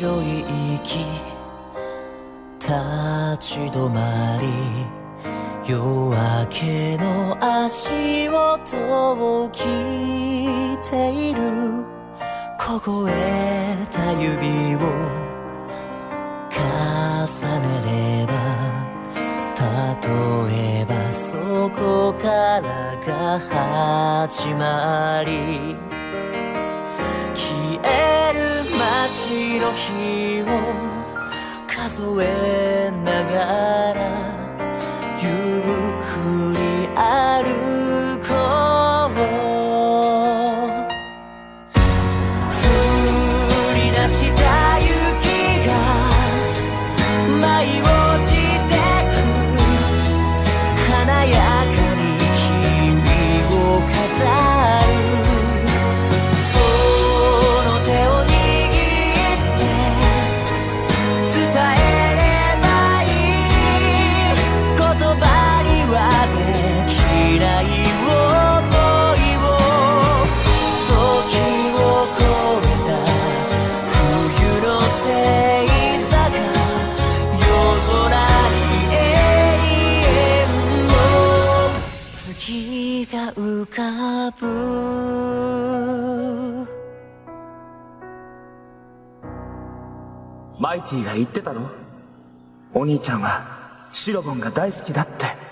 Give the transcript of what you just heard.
白い息立ち止まり夜明けの足音を聞いている。凍えた指を重ねれば例えばそこからが始まりの日を数えながらかぶマイティが言ってたろお兄ちゃんはシロボンが大好きだって。